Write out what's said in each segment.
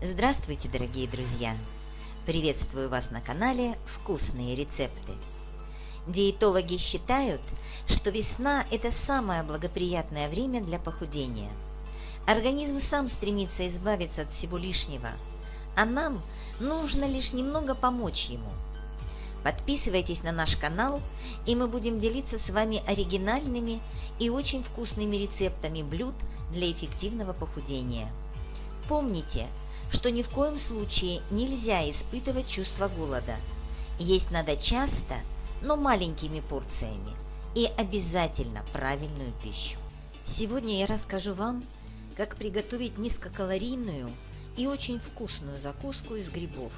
Здравствуйте, дорогие друзья! Приветствую вас на канале «Вкусные рецепты». Диетологи считают, что весна – это самое благоприятное время для похудения. Организм сам стремится избавиться от всего лишнего, а нам нужно лишь немного помочь ему. Подписывайтесь на наш канал, и мы будем делиться с вами оригинальными и очень вкусными рецептами блюд для эффективного похудения. Помните – что ни в коем случае нельзя испытывать чувство голода. Есть надо часто, но маленькими порциями и обязательно правильную пищу. Сегодня я расскажу вам, как приготовить низкокалорийную и очень вкусную закуску из грибов.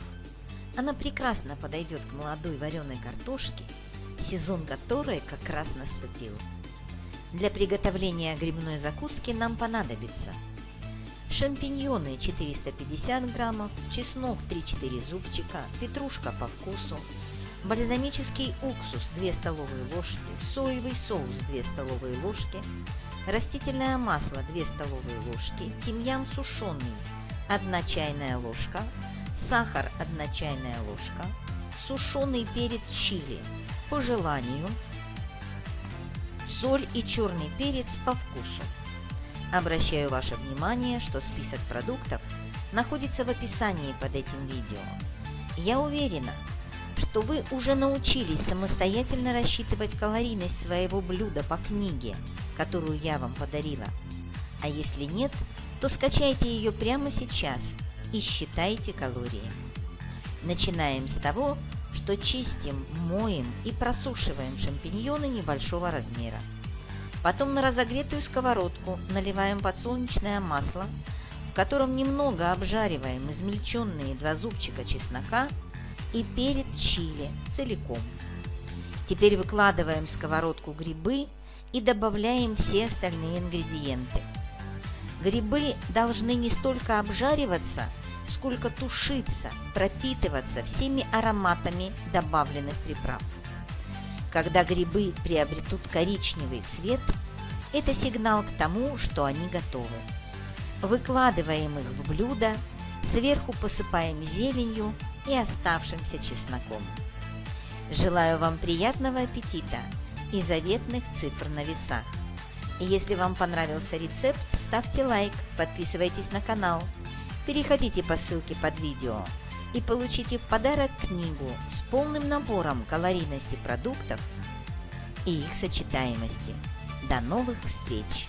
Она прекрасно подойдет к молодой вареной картошке, сезон которой как раз наступил. Для приготовления грибной закуски нам понадобится – шампиньоны 450 граммов, чеснок 3-4 зубчика, петрушка по вкусу, бальзамический уксус 2 столовые ложки, соевый соус 2 столовые ложки, растительное масло 2 столовые ложки, тимьян сушеный 1 чайная ложка, сахар 1 чайная ложка, сушеный перец чили по желанию, соль и черный перец по вкусу. Обращаю ваше внимание, что список продуктов находится в описании под этим видео. Я уверена, что вы уже научились самостоятельно рассчитывать калорийность своего блюда по книге, которую я вам подарила. А если нет, то скачайте ее прямо сейчас и считайте калории. Начинаем с того, что чистим, моем и просушиваем шампиньоны небольшого размера. Потом на разогретую сковородку наливаем подсолнечное масло, в котором немного обжариваем измельченные два зубчика чеснока и перец чили целиком. Теперь выкладываем в сковородку грибы и добавляем все остальные ингредиенты. Грибы должны не столько обжариваться, сколько тушиться, пропитываться всеми ароматами добавленных приправ. Когда грибы приобретут коричневый цвет, это сигнал к тому, что они готовы. Выкладываем их в блюдо, сверху посыпаем зеленью и оставшимся чесноком. Желаю вам приятного аппетита и заветных цифр на весах. Если вам понравился рецепт, ставьте лайк, подписывайтесь на канал, переходите по ссылке под видео – и получите в подарок книгу с полным набором калорийности продуктов и их сочетаемости. До новых встреч!